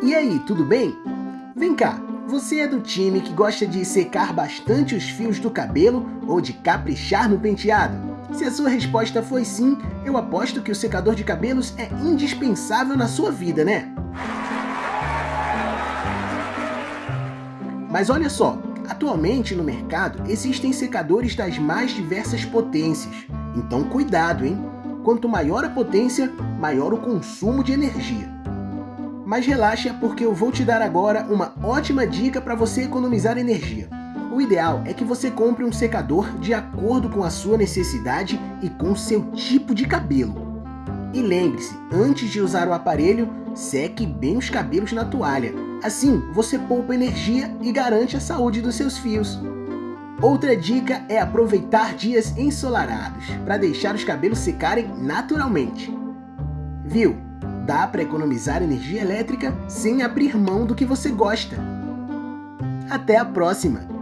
E aí, tudo bem? Vem cá, você é do time que gosta de secar bastante os fios do cabelo ou de caprichar no penteado? Se a sua resposta foi sim, eu aposto que o secador de cabelos é indispensável na sua vida, né? Mas olha só, atualmente no mercado existem secadores das mais diversas potências, então cuidado, hein? Quanto maior a potência, maior o consumo de energia. Mas relaxa porque eu vou te dar agora uma ótima dica para você economizar energia. O ideal é que você compre um secador de acordo com a sua necessidade e com seu tipo de cabelo. E lembre-se, antes de usar o aparelho, seque bem os cabelos na toalha. Assim, você poupa energia e garante a saúde dos seus fios. Outra dica é aproveitar dias ensolarados, para deixar os cabelos secarem naturalmente. Viu? Dá para economizar energia elétrica sem abrir mão do que você gosta. Até a próxima!